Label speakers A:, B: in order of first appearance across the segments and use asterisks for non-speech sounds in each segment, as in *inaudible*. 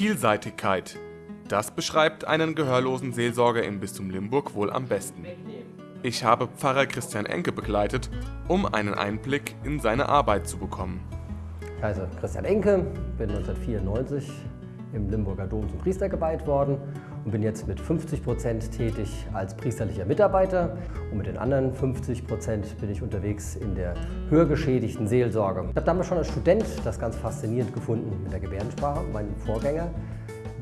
A: Vielseitigkeit. Das beschreibt einen gehörlosen Seelsorger im Bistum Limburg wohl am besten. Ich habe Pfarrer Christian Enke begleitet, um einen Einblick in seine Arbeit zu bekommen.
B: Heiße Christian Enke, bin 1994 im Limburger Dom zum Priester geweiht worden und bin jetzt mit 50 Prozent tätig als priesterlicher Mitarbeiter und mit den anderen 50 Prozent bin ich unterwegs in der hörgeschädigten Seelsorge. Ich habe damals schon als Student das ganz faszinierend gefunden mit der Gebärdensprache. Mein Vorgänger,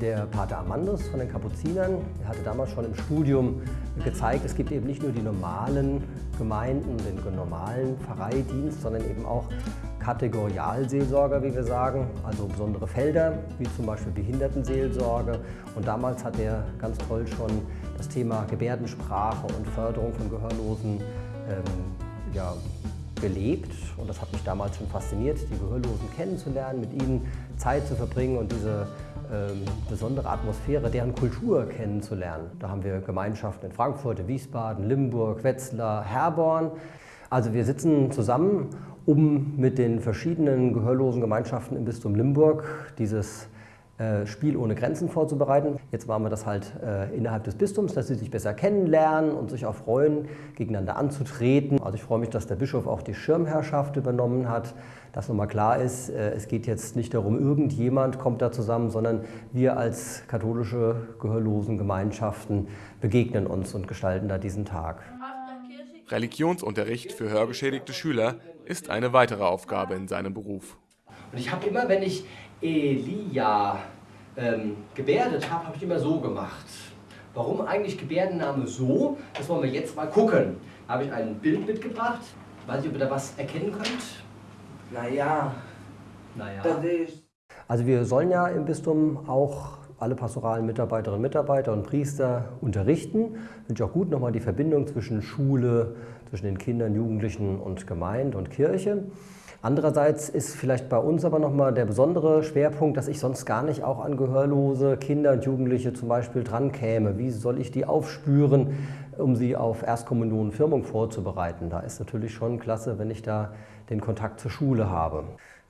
B: der Pater Amandus von den Kapuzinern, hatte damals schon im Studium gezeigt, es gibt eben nicht nur die normalen Gemeinden, den normalen Pfarreidienst, sondern eben auch Kategorialseelsorger, wie wir sagen, also besondere Felder, wie zum Beispiel Behindertenseelsorge. Und damals hat er ganz toll schon das Thema Gebärdensprache und Förderung von Gehörlosen ähm, ja, gelebt. Und das hat mich damals schon fasziniert, die Gehörlosen kennenzulernen, mit ihnen Zeit zu verbringen und diese ähm, besondere Atmosphäre, deren Kultur kennenzulernen. Da haben wir Gemeinschaften in Frankfurt, Wiesbaden, Limburg, Wetzlar, Herborn. Also wir sitzen zusammen, um mit den verschiedenen gehörlosen Gemeinschaften im Bistum Limburg dieses äh, Spiel ohne Grenzen vorzubereiten. Jetzt machen wir das halt äh, innerhalb des Bistums, dass sie sich besser kennenlernen und sich auch freuen, gegeneinander anzutreten. Also ich freue mich, dass der Bischof auch die Schirmherrschaft übernommen hat, dass nochmal klar ist, äh, es geht jetzt nicht darum, irgendjemand kommt da zusammen, sondern wir als katholische gehörlosen Gemeinschaften begegnen uns und gestalten da diesen Tag.
A: Religionsunterricht für hörgeschädigte Schüler ist eine weitere Aufgabe in seinem Beruf.
B: Und ich habe immer, wenn ich Elia ähm, gebärdet habe, habe ich immer so gemacht. Warum eigentlich Gebärdenname so? Das wollen wir jetzt mal gucken. Da habe ich ein Bild mitgebracht. Weiß nicht, ob ihr da was erkennen könnt.
C: Naja,
B: Naja.
C: das ist...
B: Also wir sollen ja im Bistum auch alle pastoralen Mitarbeiterinnen und Mitarbeiter und Priester unterrichten. Finde ich auch gut, nochmal die Verbindung zwischen Schule, zwischen den Kindern, Jugendlichen und Gemeinde und Kirche. Andererseits ist vielleicht bei uns aber nochmal der besondere Schwerpunkt, dass ich sonst gar nicht auch an gehörlose Kinder und Jugendliche zum Beispiel dran käme. Wie soll ich die aufspüren, um sie auf Erstkommunion und Firmung vorzubereiten? Da ist natürlich schon klasse, wenn ich da den Kontakt zur Schule habe.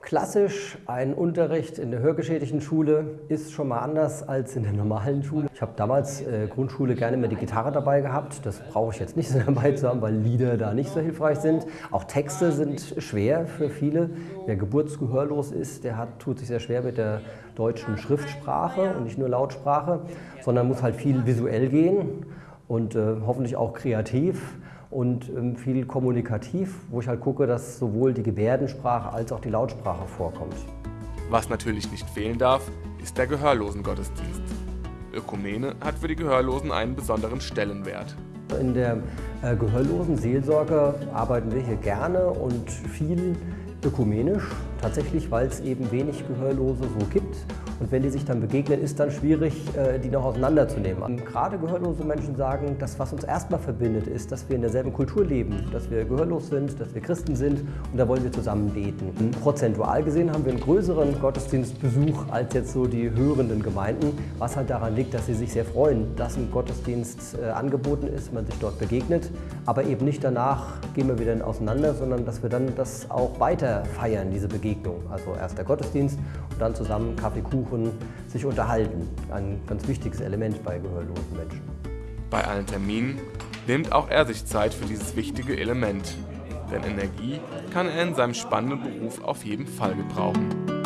B: Klassisch ein Unterricht in der hörgeschädigten Schule ist schon mal anders als in der normalen Schule. Ich habe damals äh, Grundschule gerne immer die Gitarre dabei gehabt. Das brauche ich jetzt nicht *laughs* so dabei zu haben, weil Lieder da nicht so hilfreich sind. Auch Texte sind schwer für viele. Wer geburtsgehörlos ist, der hat, tut sich sehr schwer mit der deutschen Schriftsprache und nicht nur Lautsprache, sondern muss halt viel visuell gehen und äh, hoffentlich auch kreativ und ähm, viel kommunikativ, wo ich halt gucke, dass sowohl die Gebärdensprache als auch die Lautsprache vorkommt.
A: Was natürlich nicht fehlen darf, ist der Gehörlosengottesdienst. Ökumene hat für die Gehörlosen einen besonderen Stellenwert.
B: In der äh, gehörlosen Seelsorge arbeiten wir hier gerne und viel ökumenisch, tatsächlich, weil es eben wenig Gehörlose so gibt. Und wenn die sich dann begegnen, ist dann schwierig, äh, die noch auseinanderzunehmen. Gerade gehörlose Menschen sagen, das, was uns erstmal verbindet, ist, dass wir in derselben Kultur leben, dass wir gehörlos sind, dass wir Christen sind und da wollen wir zusammen beten. Prozentual gesehen haben wir einen größeren Gottesdienstbesuch als jetzt so die hörenden Gemeinden, was halt daran liegt, dass sie sich sehr freuen, dass ein Gottesdienst äh, angeboten ist, man sich dort begegnet, aber eben nicht danach gehen wir wieder auseinander, sondern dass wir dann das auch weiter feiern, diese Begegnung. Also erst der Gottesdienst und dann zusammen Kaffee, Kuchen, sich unterhalten. Ein ganz wichtiges Element bei gehörlosen Menschen.
A: Bei allen Terminen nimmt auch er sich Zeit für dieses wichtige Element. Denn Energie kann er in seinem spannenden Beruf auf jeden Fall gebrauchen.